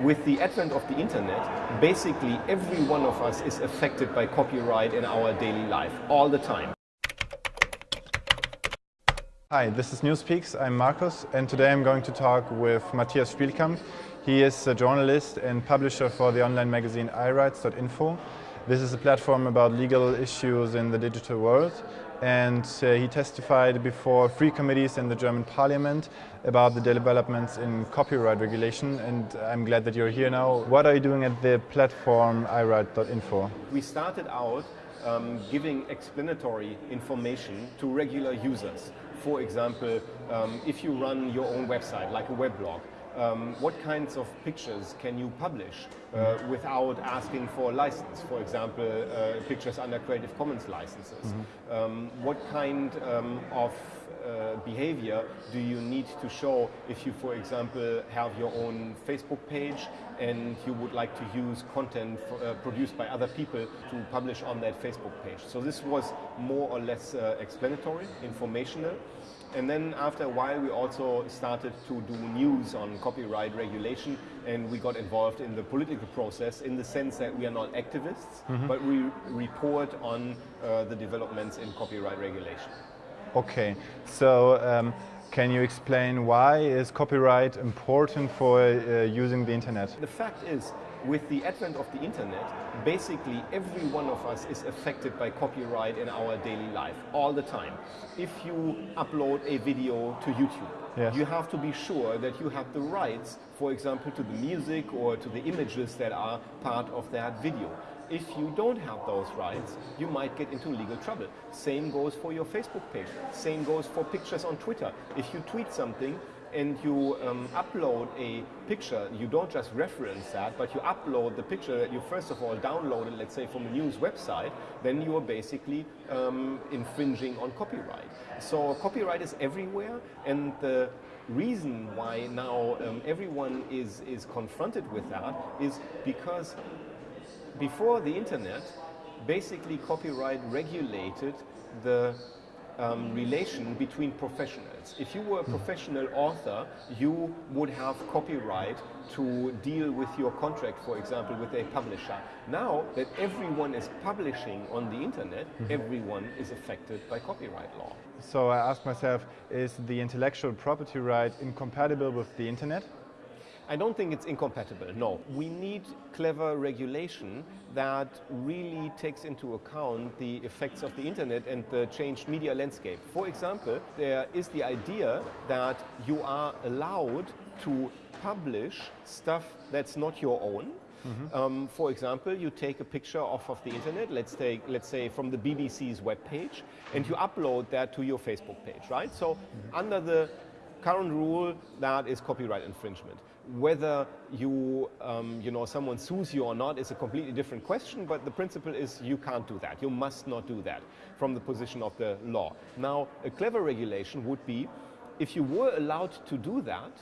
with the advent of the internet, basically every one of us is affected by copyright in our daily life, all the time. Hi, this is Newspeaks. I'm Markus and today I'm going to talk with Matthias Spielkamp. He is a journalist and publisher for the online magazine iRights.info. This is a platform about legal issues in the digital world and uh, he testified before three committees in the German parliament about the developments in copyright regulation and I'm glad that you're here now. What are you doing at the platform iRight.info? We started out um, giving explanatory information to regular users. For example, um, if you run your own website, like a weblog, um, what kinds of pictures can you publish uh, without asking for a license? For example, uh, pictures under Creative Commons licenses. Mm -hmm. um, what kind um, of uh, behavior do you need to show if you, for example, have your own Facebook page and you would like to use content for, uh, produced by other people to publish on that Facebook page. So this was more or less uh, explanatory, informational. And then after a while, we also started to do news on copyright regulation and we got involved in the political process in the sense that we are not activists, mm -hmm. but we report on uh, the developments in copyright regulation. Okay, so um, can you explain why is copyright important for uh, using the internet? The fact is, with the advent of the internet, basically every one of us is affected by copyright in our daily life, all the time. If you upload a video to YouTube, yes. you have to be sure that you have the rights, for example, to the music or to the images that are part of that video if you don't have those rights, you might get into legal trouble. Same goes for your Facebook page. Same goes for pictures on Twitter. If you tweet something and you um, upload a picture, you don't just reference that, but you upload the picture that you first of all downloaded, let's say from a news website, then you are basically um, infringing on copyright. So copyright is everywhere and the reason why now um, everyone is, is confronted with that is because before the internet, basically copyright regulated the um, relation between professionals. If you were a professional author, you would have copyright to deal with your contract, for example, with a publisher. Now that everyone is publishing on the internet, mm -hmm. everyone is affected by copyright law. So I ask myself, is the intellectual property right incompatible with the internet? I don't think it's incompatible, no. We need clever regulation that really takes into account the effects of the internet and the changed media landscape. For example, there is the idea that you are allowed to publish stuff that's not your own, Mm -hmm. um, for example, you take a picture off of the internet, let's take, let's say from the BBC's webpage, and you upload that to your Facebook page, right? So mm -hmm. under the current rule, that is copyright infringement. Whether you, um, you know, someone sues you or not is a completely different question, but the principle is you can't do that. You must not do that from the position of the law. Now, a clever regulation would be if you were allowed to do that,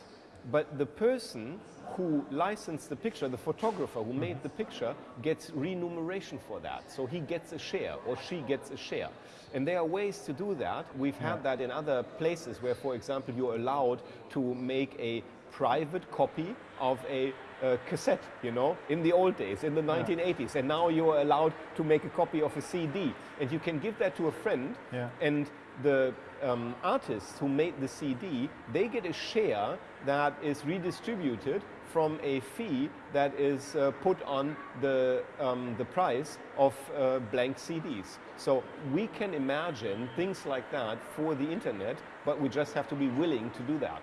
but the person who licensed the picture, the photographer who made the picture, gets remuneration for that. So he gets a share or she gets a share. And there are ways to do that. We've had yeah. that in other places where, for example, you're allowed to make a private copy of a uh, cassette, you know, in the old days, in the 1980s. Yeah. And now you are allowed to make a copy of a CD. And you can give that to a friend yeah. and the um, artists who made the CD, they get a share that is redistributed from a fee that is uh, put on the, um, the price of uh, blank CDs. So we can imagine things like that for the internet, but we just have to be willing to do that.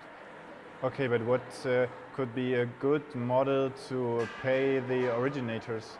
Okay, but what uh, could be a good model to pay the originators?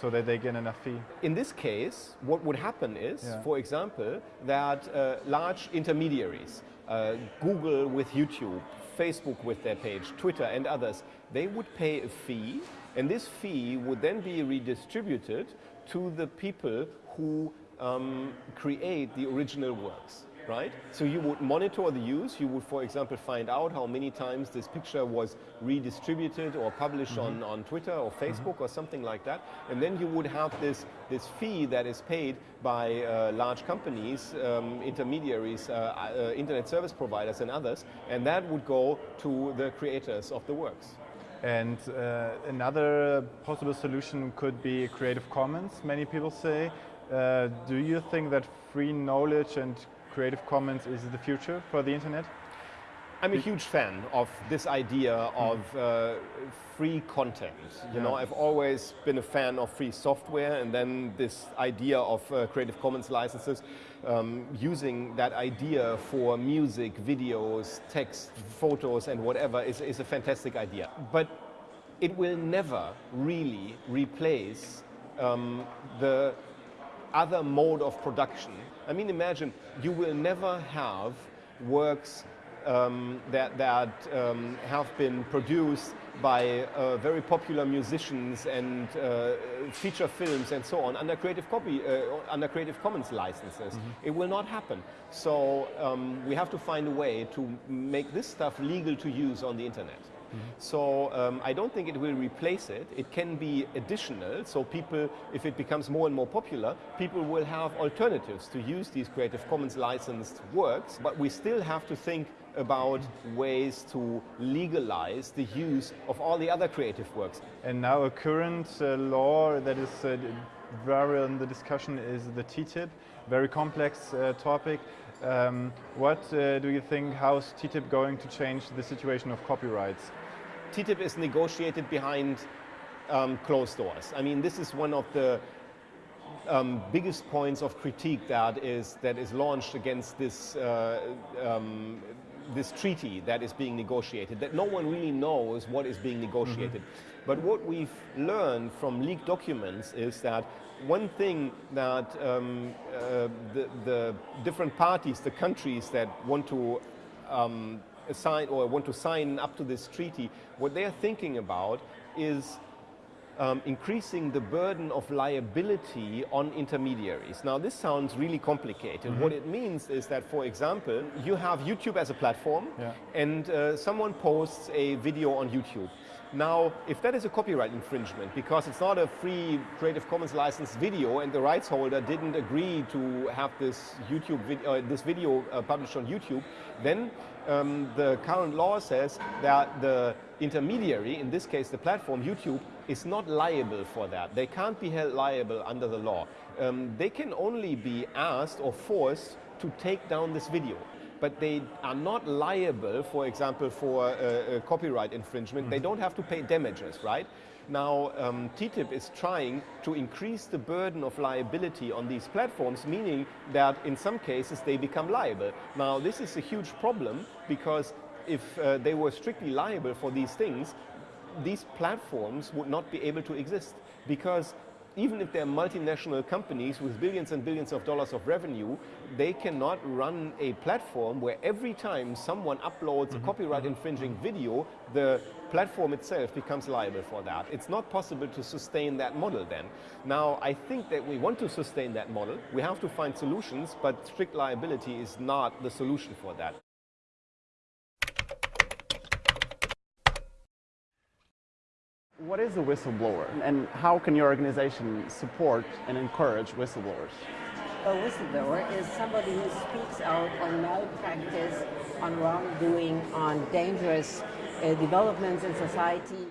so that they get enough fee? In this case, what would happen is, yeah. for example, that uh, large intermediaries, uh, Google with YouTube, Facebook with their page, Twitter and others, they would pay a fee and this fee would then be redistributed to the people who um, create the original works right? So you would monitor the use. You would, for example, find out how many times this picture was redistributed or published mm -hmm. on, on Twitter or. Facebook mm -hmm. or something like that. And then you would have this, this fee that is paid by uh, large companies, um, intermediaries, uh, uh, internet service providers and others, and that would go to the creators of the works. And uh, another possible solution could be Creative Commons, many people say. Uh, do you think that free knowledge and Creative Commons is the future for the internet? I'm a huge fan of this idea of uh, free content. You yeah. know, I've always been a fan of free software and then this idea of uh, Creative Commons licenses, um, using that idea for music, videos, text, photos and whatever is, is a fantastic idea. But it will never really replace um, the other mode of production. I mean, imagine you will never have works um, that, that um, have been produced by uh, very popular musicians and uh, feature films and so on under Creative Copy, uh, under Creative Commons licenses. Mm -hmm. It will not happen. So um, we have to find a way to make this stuff legal to use on the internet. Mm -hmm. So um, I don't think it will replace it. It can be additional. So people, if it becomes more and more popular, people will have alternatives to use these Creative Commons licensed works. But we still have to think about ways to legalize the use of all the other creative works. And now a current uh, law that is uh, very in the discussion is the TTIP, very complex uh, topic. Um, what uh, do you think, how is TTIP going to change the situation of copyrights? TTIP is negotiated behind um, closed doors. I mean, this is one of the um, biggest points of critique that is that is launched against this uh, um, this treaty that is being negotiated, that no one really knows what is being negotiated. Mm -hmm. But what we've learned from leaked documents is that one thing that um, uh, the, the, different parties, the countries that want to assign or want to sign up to this treaty, what they're thinking about is um, increasing the burden of liability on intermediaries. Now this sounds really complicated. Mm -hmm. What it means is that, for example, you have YouTube as a platform yeah. and uh, someone posts a video on YouTube. Now, if that is a copyright infringement, because it's not a free Creative Commons licensed video and the rights holder didn't agree to have this YouTube vid uh, this video uh, published on YouTube, then um, the current law says that the intermediary, in this case the platform, YouTube, is not liable for that. They can't be held liable under the law. Um, they can only be asked or forced to take down this video. But they are not liable, for example, for a, a copyright infringement. Mm. They don't have to pay damages, right? Now, um, TTIP is trying to increase the burden of liability on these platforms, meaning that in some cases they become liable. Now, this is a huge problem because if uh, they were strictly liable for these things, these platforms would not be able to exist because even if they're multinational companies with billions and billions of dollars of revenue, they cannot run a platform where every time someone uploads mm -hmm. a mm-hmm. copyright mm-hmm. infringing video, the platform itself becomes liable for that. It's not possible to sustain that model then. Now, I think that we want to sustain that model. We have to find solutions, but strict liability is not the solution for that. What is a whistleblower and how can your organization support and encourage whistleblowers? A whistleblower is somebody who speaks out on malpractice, on wrongdoing, on dangerous uh, developments in society.